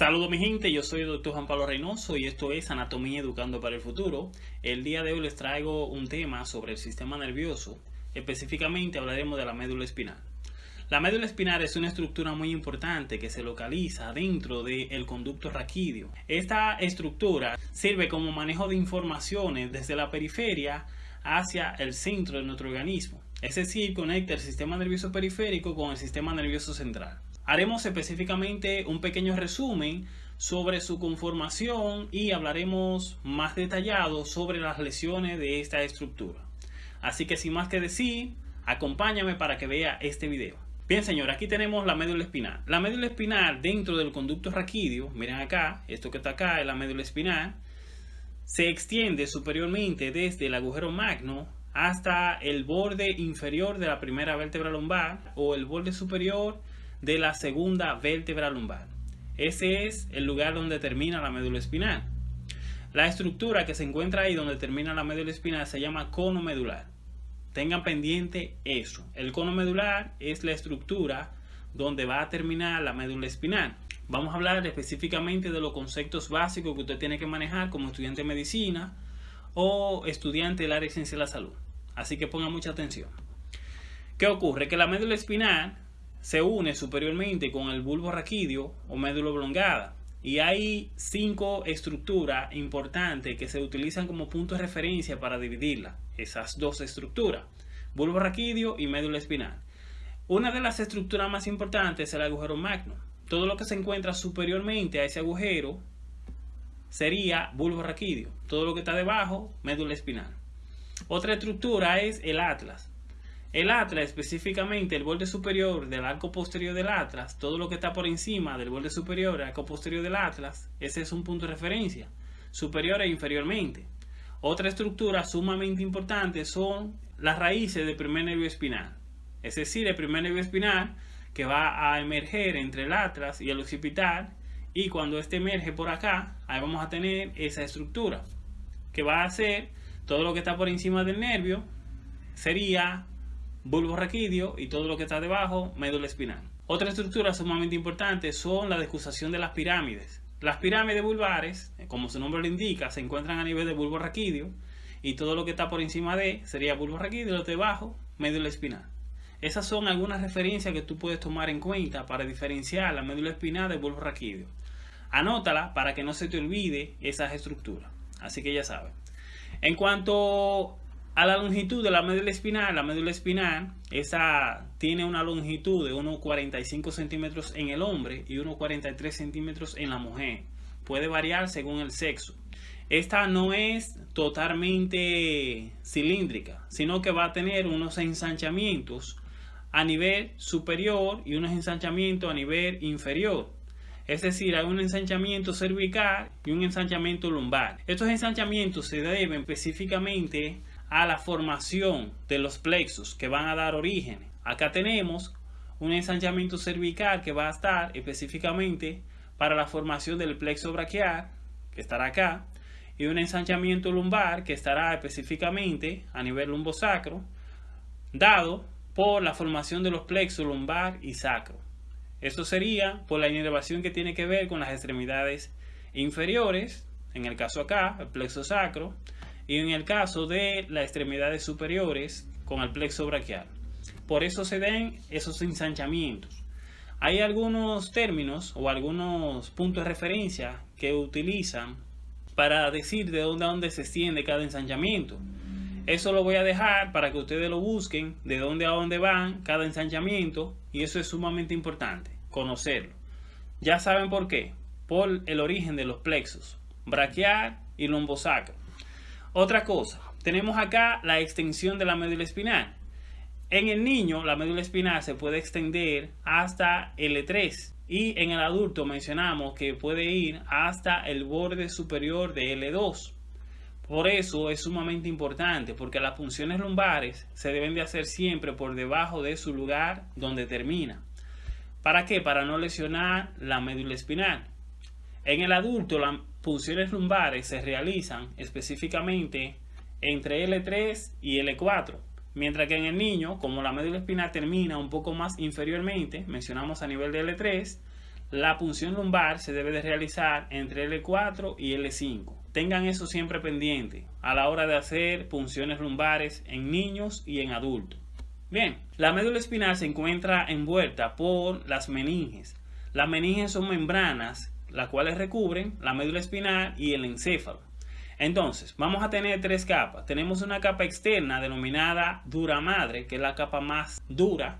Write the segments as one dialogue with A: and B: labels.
A: Saludos mi gente, yo soy el doctor Juan Pablo Reynoso y esto es Anatomía Educando para el Futuro. El día de hoy les traigo un tema sobre el sistema nervioso, específicamente hablaremos de la médula espinal. La médula espinal es una estructura muy importante que se localiza dentro del conducto raquídeo. Esta estructura sirve como manejo de informaciones desde la periferia hacia el centro de nuestro organismo, es decir, conecta el sistema nervioso periférico con el sistema nervioso central. Haremos específicamente un pequeño resumen sobre su conformación y hablaremos más detallado sobre las lesiones de esta estructura. Así que sin más que decir, acompáñame para que vea este video. Bien señor, aquí tenemos la médula espinal. La médula espinal dentro del conducto raquídeo, miren acá, esto que está acá es la médula espinal, se extiende superiormente desde el agujero magno hasta el borde inferior de la primera vértebra lumbar o el borde superior de la segunda vértebra lumbar. Ese es el lugar donde termina la médula espinal. La estructura que se encuentra ahí donde termina la médula espinal se llama cono medular. Tengan pendiente eso. El cono medular es la estructura donde va a terminar la médula espinal. Vamos a hablar específicamente de los conceptos básicos que usted tiene que manejar como estudiante de medicina o estudiante del área de ciencia de la salud. Así que ponga mucha atención. ¿Qué ocurre? Que la médula espinal se une superiormente con el bulbo raquídeo o médula oblongada y hay cinco estructuras importantes que se utilizan como punto de referencia para dividirla, esas dos estructuras, bulbo raquídeo y médula espinal. Una de las estructuras más importantes es el agujero magno. Todo lo que se encuentra superiormente a ese agujero sería bulbo raquídeo. Todo lo que está debajo, médula espinal. Otra estructura es el atlas. El atlas, específicamente el borde superior del arco posterior del atlas, todo lo que está por encima del borde superior del arco posterior del atlas, ese es un punto de referencia, superior e inferiormente. Otra estructura sumamente importante son las raíces del primer nervio espinal, es decir, el primer nervio espinal que va a emerger entre el atlas y el occipital y cuando este emerge por acá, ahí vamos a tener esa estructura que va a ser todo lo que está por encima del nervio sería bulbo raquídeo y todo lo que está debajo, médula espinal. Otra estructura sumamente importante son la decusación de las pirámides. Las pirámides vulvares, como su nombre lo indica, se encuentran a nivel de bulbo raquídeo y todo lo que está por encima de sería bulbo raquídeo, lo de debajo, médula espinal. Esas son algunas referencias que tú puedes tomar en cuenta para diferenciar la médula espinal del bulbo raquídeo. Anótala para que no se te olvide esas estructuras. Así que ya sabes. En cuanto a la longitud de la médula espinal, la médula espinal esa tiene una longitud de 1,45 centímetros en el hombre y 1,43 centímetros en la mujer. Puede variar según el sexo. Esta no es totalmente cilíndrica, sino que va a tener unos ensanchamientos a nivel superior y unos ensanchamientos a nivel inferior. Es decir, hay un ensanchamiento cervical y un ensanchamiento lumbar. Estos ensanchamientos se deben específicamente a la formación de los plexos que van a dar origen. Acá tenemos un ensanchamiento cervical que va a estar específicamente para la formación del plexo braquial, que estará acá, y un ensanchamiento lumbar que estará específicamente a nivel lumbosacro, dado por la formación de los plexos lumbar y sacro. Esto sería por la inervación que tiene que ver con las extremidades inferiores, en el caso acá, el plexo sacro, y en el caso de las extremidades superiores con el plexo braquial. Por eso se den esos ensanchamientos. Hay algunos términos o algunos puntos de referencia que utilizan para decir de dónde a dónde se extiende cada ensanchamiento. Eso lo voy a dejar para que ustedes lo busquen, de dónde a dónde van cada ensanchamiento y eso es sumamente importante, conocerlo. Ya saben por qué, por el origen de los plexos, braquial y lumbosacro. Otra cosa, tenemos acá la extensión de la médula espinal. En el niño, la médula espinal se puede extender hasta L3 y en el adulto mencionamos que puede ir hasta el borde superior de L2. Por eso es sumamente importante porque las funciones lumbares se deben de hacer siempre por debajo de su lugar donde termina. ¿Para qué? Para no lesionar la médula espinal. En el adulto, las funciones lumbares se realizan específicamente entre L3 y L4, mientras que en el niño, como la médula espinal termina un poco más inferiormente, mencionamos a nivel de L3, la punción lumbar se debe de realizar entre L4 y L5. Tengan eso siempre pendiente a la hora de hacer punciones lumbares en niños y en adultos. Bien, la médula espinal se encuentra envuelta por las meninges. Las meninges son membranas las cuales recubren la médula espinal y el encéfalo. Entonces, vamos a tener tres capas. Tenemos una capa externa denominada dura madre, que es la capa más dura.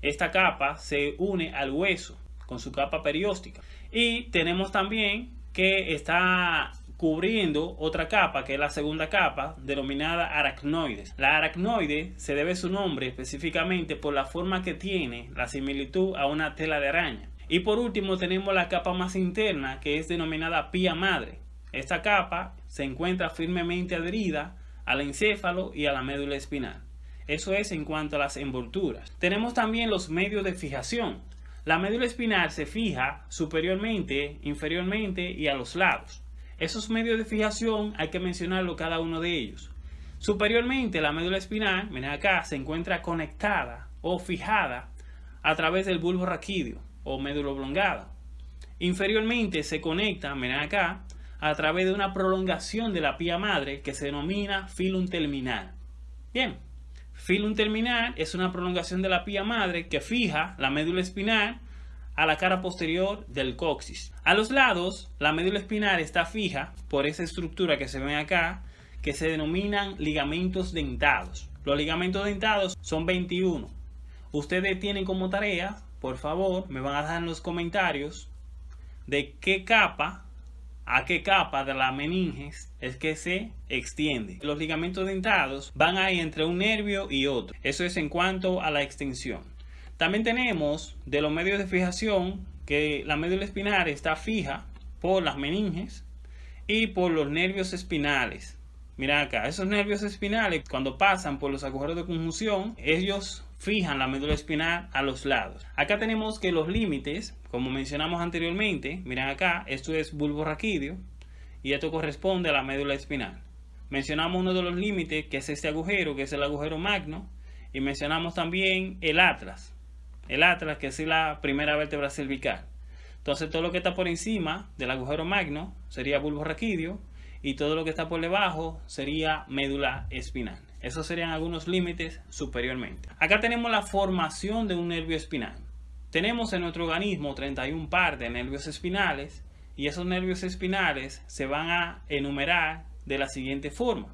A: Esta capa se une al hueso con su capa perióstica. Y tenemos también que está cubriendo otra capa, que es la segunda capa, denominada aracnoides. La aracnoide se debe su nombre específicamente por la forma que tiene, la similitud a una tela de araña. Y por último tenemos la capa más interna que es denominada pía madre. Esta capa se encuentra firmemente adherida al encéfalo y a la médula espinal. Eso es en cuanto a las envolturas. Tenemos también los medios de fijación. La médula espinal se fija superiormente, inferiormente y a los lados. Esos medios de fijación hay que mencionarlo cada uno de ellos. Superiormente la médula espinal, miren acá, se encuentra conectada o fijada a través del bulbo raquídeo o médula oblongada. Inferiormente se conecta, miren acá, a través de una prolongación de la pía madre que se denomina filum terminal. Bien, filum terminal es una prolongación de la pía madre que fija la médula espinal a la cara posterior del coxis. A los lados, la médula espinal está fija por esa estructura que se ve acá, que se denominan ligamentos dentados. Los ligamentos dentados son 21. Ustedes tienen como tarea por favor, me van a dejar en los comentarios de qué capa a qué capa de la meninges es que se extiende. Los ligamentos dentados van ahí entre un nervio y otro. Eso es en cuanto a la extensión. También tenemos de los medios de fijación que la médula espinal está fija por las meninges y por los nervios espinales. Mira acá, esos nervios espinales cuando pasan por los agujeros de conjunción, ellos fijan la médula espinal a los lados. Acá tenemos que los límites, como mencionamos anteriormente, miren acá, esto es bulbo raquídeo y esto corresponde a la médula espinal. Mencionamos uno de los límites que es este agujero, que es el agujero magno, y mencionamos también el atlas. El atlas, que es la primera vértebra cervical. Entonces todo lo que está por encima del agujero magno sería bulbo raquídeo y todo lo que está por debajo sería médula espinal. Esos serían algunos límites superiormente. Acá tenemos la formación de un nervio espinal. Tenemos en nuestro organismo 31 par de nervios espinales y esos nervios espinales se van a enumerar de la siguiente forma.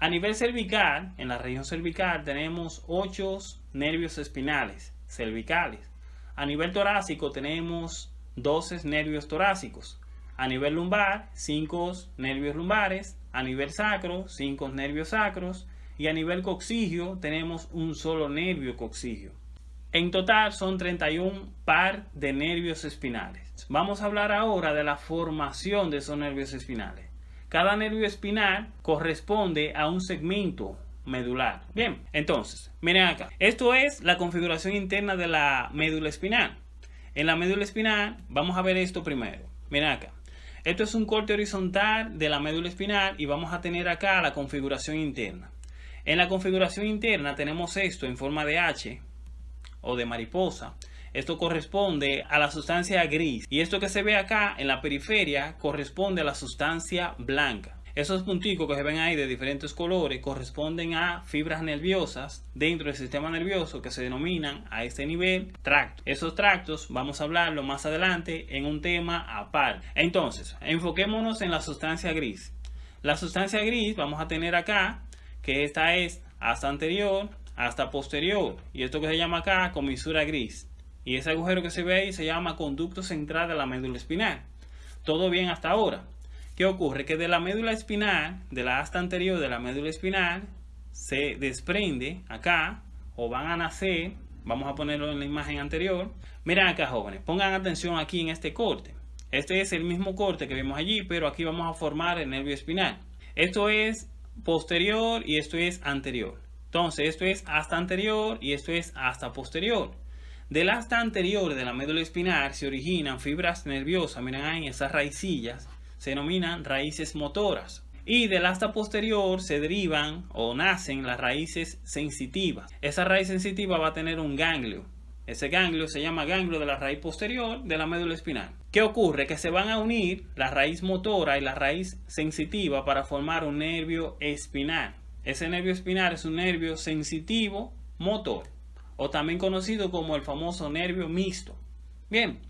A: A nivel cervical, en la región cervical tenemos 8 nervios espinales cervicales. A nivel torácico tenemos 12 nervios torácicos. A nivel lumbar, 5 nervios lumbares. A nivel sacro, 5 nervios sacros y a nivel coxigio tenemos un solo nervio coxigio. En total son 31 par de nervios espinales. Vamos a hablar ahora de la formación de esos nervios espinales. Cada nervio espinal corresponde a un segmento medular. Bien, entonces, miren acá. Esto es la configuración interna de la médula espinal. En la médula espinal vamos a ver esto primero. Miren acá. Esto es un corte horizontal de la médula espinal y vamos a tener acá la configuración interna. En la configuración interna tenemos esto en forma de H o de mariposa. Esto corresponde a la sustancia gris y esto que se ve acá en la periferia corresponde a la sustancia blanca. Esos punticos que se ven ahí de diferentes colores corresponden a fibras nerviosas dentro del sistema nervioso que se denominan a este nivel tractos. Esos tractos vamos a hablarlo más adelante en un tema aparte. Entonces, enfoquémonos en la sustancia gris. La sustancia gris vamos a tener acá que esta es hasta anterior hasta posterior. Y esto que se llama acá comisura gris. Y ese agujero que se ve ahí se llama conducto central de la médula espinal. Todo bien hasta ahora. ¿qué ocurre? que de la médula espinal de la asta anterior de la médula espinal se desprende acá o van a nacer vamos a ponerlo en la imagen anterior. Miren acá jóvenes pongan atención aquí en este corte. Este es el mismo corte que vimos allí pero aquí vamos a formar el nervio espinal. Esto es posterior y esto es anterior. Entonces, esto es hasta anterior y esto es hasta posterior. Del hasta anterior de la médula espinal se originan fibras nerviosas, miren ahí esas raicillas, se denominan raíces motoras. Y del hasta posterior se derivan o nacen las raíces sensitivas. Esa raíz sensitiva va a tener un ganglio. Ese ganglio se llama ganglio de la raíz posterior de la médula espinal. ¿Qué ocurre? Que se van a unir la raíz motora y la raíz sensitiva para formar un nervio espinal. Ese nervio espinal es un nervio sensitivo motor o también conocido como el famoso nervio mixto. Bien,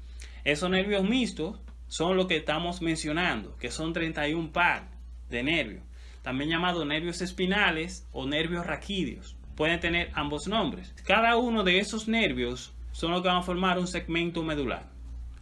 A: esos nervios mixtos son lo que estamos mencionando, que son 31 par de nervios, también llamados nervios espinales o nervios raquídeos pueden tener ambos nombres. Cada uno de esos nervios son los que van a formar un segmento medular.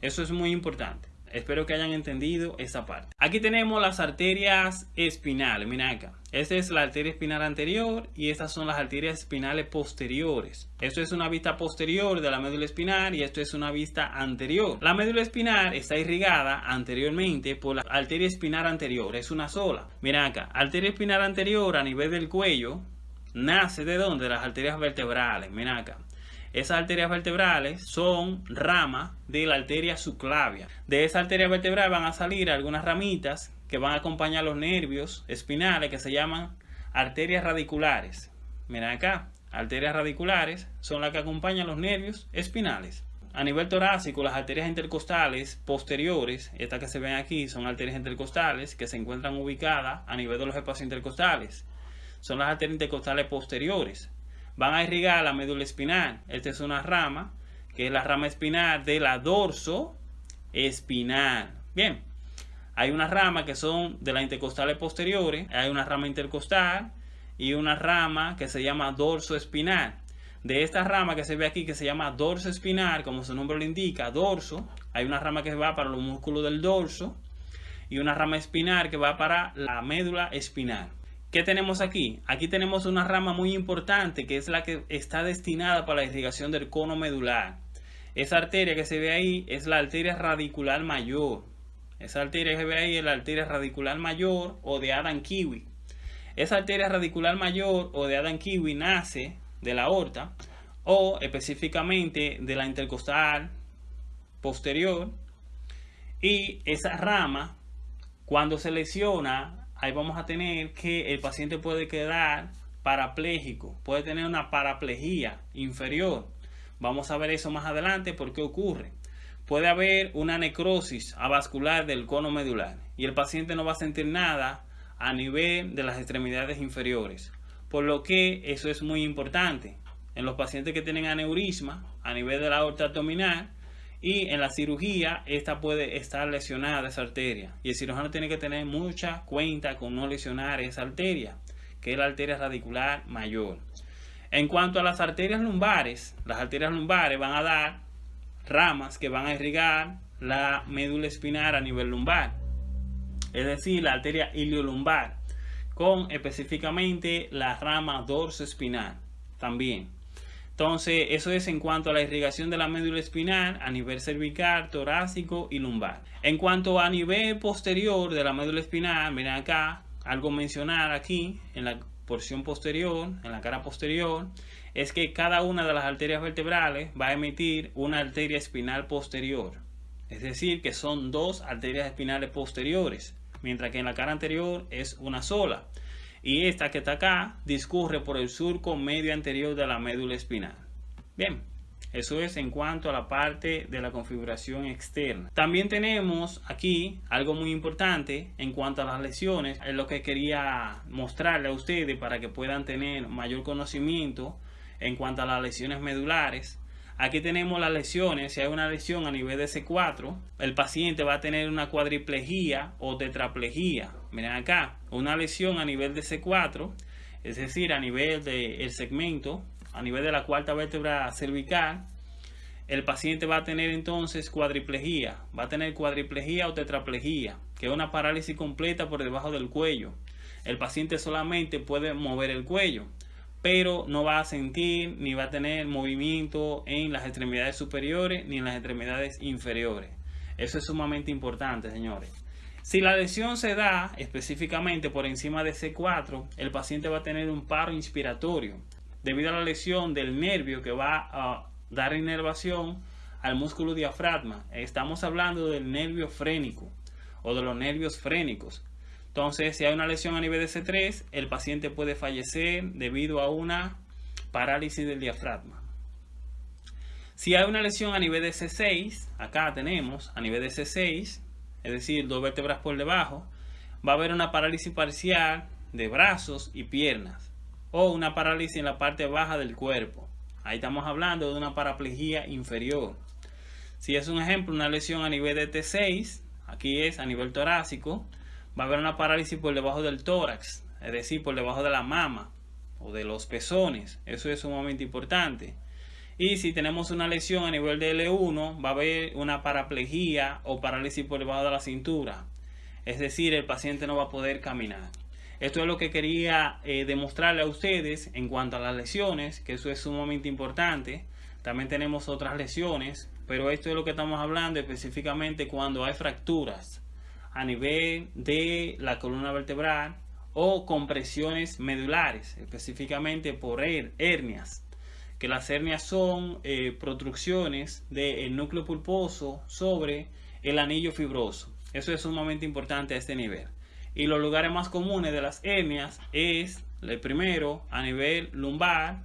A: Eso es muy importante. Espero que hayan entendido esa parte. Aquí tenemos las arterias espinales. Mira acá. Esta es la arteria espinal anterior y estas son las arterias espinales posteriores. Esto es una vista posterior de la médula espinal y esto es una vista anterior. La médula espinal está irrigada anteriormente por la arteria espinal anterior. Es una sola. Mira acá. Arteria espinal anterior a nivel del cuello nace de dónde? De las arterias vertebrales. Mira acá. Esas arterias vertebrales son ramas de la arteria subclavia. De esa arteria vertebral van a salir algunas ramitas que van a acompañar los nervios espinales que se llaman arterias radiculares. Mira acá, arterias radiculares son las que acompañan los nervios espinales. A nivel torácico, las arterias intercostales posteriores, estas que se ven aquí, son arterias intercostales que se encuentran ubicadas a nivel de los espacios intercostales son las arterias intercostales posteriores. Van a irrigar la médula espinal. Esta es una rama, que es la rama espinal de la dorso espinal. Bien, hay una rama que son de las intercostales posteriores, hay una rama intercostal y una rama que se llama dorso espinal. De esta rama que se ve aquí que se llama dorso espinal, como su nombre lo indica, dorso, hay una rama que va para los músculos del dorso y una rama espinal que va para la médula espinal. ¿Qué tenemos aquí? Aquí tenemos una rama muy importante que es la que está destinada para la irrigación del cono medular. Esa arteria que se ve ahí es la arteria radicular mayor. Esa arteria que se ve ahí es la arteria radicular mayor o de Adam Kiwi. Esa arteria radicular mayor o de Adam Kiwi nace de la aorta o específicamente de la intercostal posterior y esa rama cuando se lesiona ahí vamos a tener que el paciente puede quedar parapléjico, puede tener una paraplejía inferior. Vamos a ver eso más adelante por qué ocurre. Puede haber una necrosis avascular del cono medular y el paciente no va a sentir nada a nivel de las extremidades inferiores. Por lo que eso es muy importante. En los pacientes que tienen aneurisma a nivel de la aorta abdominal, y en la cirugía esta puede estar lesionada esa arteria. Y el cirujano tiene que tener mucha cuenta con no lesionar esa arteria que es la arteria radicular mayor. En cuanto a las arterias lumbares las arterias lumbares van a dar ramas que van a irrigar la médula espinal a nivel lumbar es decir la arteria iliolumbar con específicamente la rama dorso espinal también entonces, eso es en cuanto a la irrigación de la médula espinal a nivel cervical, torácico y lumbar. En cuanto a nivel posterior de la médula espinal, miren acá, algo mencionar aquí en la porción posterior, en la cara posterior, es que cada una de las arterias vertebrales va a emitir una arteria espinal posterior. Es decir, que son dos arterias espinales posteriores, mientras que en la cara anterior es una sola y esta que está acá discurre por el surco medio anterior de la médula espinal. Bien, eso es en cuanto a la parte de la configuración externa. También tenemos aquí algo muy importante en cuanto a las lesiones. Es lo que quería mostrarle a ustedes para que puedan tener mayor conocimiento en cuanto a las lesiones medulares. Aquí tenemos las lesiones. Si hay una lesión a nivel de C4, el paciente va a tener una cuadriplejía o tetraplejía. Miren acá, una lesión a nivel de C4, es decir, a nivel del segmento, a nivel de la cuarta vértebra cervical, el paciente va a tener entonces cuadriplejía, va a tener cuadriplejía o tetraplejía, que es una parálisis completa por debajo del cuello. El paciente solamente puede mover el cuello pero no va a sentir ni va a tener movimiento en las extremidades superiores ni en las extremidades inferiores. Eso es sumamente importante, señores. Si la lesión se da específicamente por encima de C4, el paciente va a tener un paro inspiratorio debido a la lesión del nervio que va a dar inervación al músculo diafragma. Estamos hablando del nervio frénico o de los nervios frénicos. Entonces, si hay una lesión a nivel de C3, el paciente puede fallecer debido a una parálisis del diafragma. Si hay una lesión a nivel de C6, acá tenemos a nivel de C6, es decir, dos vértebras por debajo, va a haber una parálisis parcial de brazos y piernas o una parálisis en la parte baja del cuerpo. Ahí estamos hablando de una paraplegia inferior. Si es un ejemplo, una lesión a nivel de T6, aquí es a nivel torácico, va a haber una parálisis por debajo del tórax, es decir, por debajo de la mama o de los pezones. Eso es sumamente importante. Y si tenemos una lesión a nivel de L1, va a haber una paraplegia o parálisis por debajo de la cintura. Es decir, el paciente no va a poder caminar. Esto es lo que quería eh, demostrarle a ustedes en cuanto a las lesiones, que eso es sumamente importante. También tenemos otras lesiones, pero esto es lo que estamos hablando específicamente cuando hay fracturas a nivel de la columna vertebral o compresiones medulares, específicamente por hernias. Que las hernias son eh, protrucciones del núcleo pulposo sobre el anillo fibroso. Eso es sumamente importante a este nivel. Y los lugares más comunes de las hernias es el primero a nivel lumbar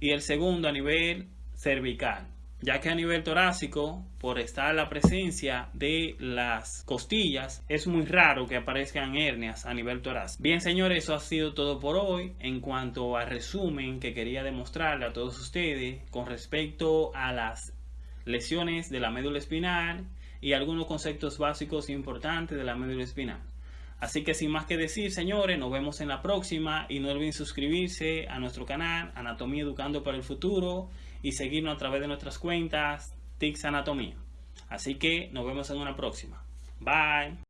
A: y el segundo a nivel cervical. Ya que a nivel torácico, por estar la presencia de las costillas, es muy raro que aparezcan hernias a nivel torácico. Bien señores, eso ha sido todo por hoy en cuanto al resumen que quería demostrarle a todos ustedes con respecto a las lesiones de la médula espinal y algunos conceptos básicos importantes de la médula espinal. Así que sin más que decir, señores, nos vemos en la próxima y no olviden suscribirse a nuestro canal Anatomía Educando para el Futuro y seguirnos a través de nuestras cuentas TICS Anatomía. Así que nos vemos en una próxima. Bye.